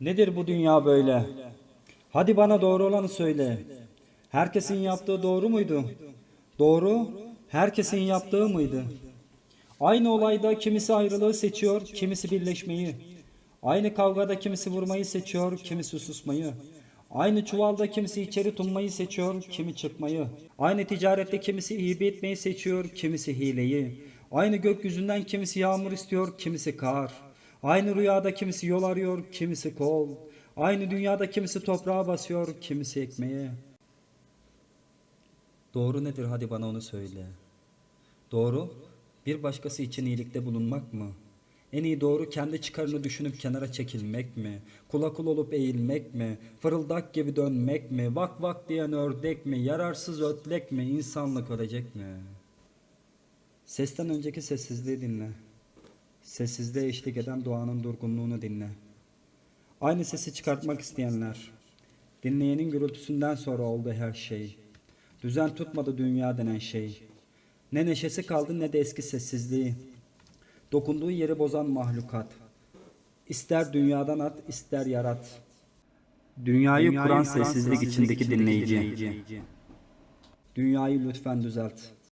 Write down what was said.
Nedir bu dünya böyle? Hadi bana doğru olanı söyle. Herkesin yaptığı doğru muydu? Doğru, herkesin yaptığı mıydı? Aynı olayda kimisi ayrılığı seçiyor, kimisi birleşmeyi. Aynı kavgada kimisi vurmayı seçiyor, kimisi susmayı. Aynı çuvalda kimisi içeri tunmayı seçiyor, kimi çıkmayı. Aynı ticarette kimisi hibe etmeyi seçiyor, kimisi hileyi. Aynı gökyüzünden kimisi yağmur istiyor, kimisi kar. Aynı rüyada kimisi yol arıyor, kimisi kol. Aynı dünyada kimisi toprağa basıyor, kimisi ekmeğe. Doğru nedir hadi bana onu söyle. Doğru, bir başkası için iyilikte bulunmak mı? En iyi doğru kendi çıkarını düşünüp kenara çekilmek mi? Kula kul olup eğilmek mi? Fırıldak gibi dönmek mi? Vak vak diyen ördek mi? Yararsız ötlek mi? İnsanlık ölecek mi? Sesten önceki sessizliği dinle. Sessizliğe eşlik eden doğanın durgunluğunu dinle. Aynı sesi çıkartmak isteyenler. Dinleyenin gürültüsünden sonra oldu her şey. Düzen tutmadı dünya denen şey. Ne neşesi kaldı ne de eski sessizliği. Dokunduğu yeri bozan mahlukat. İster dünyadan at, ister yarat. Dünyayı, kuran sessizlik içindeki dinleyici. Dünyayı lütfen düzelt.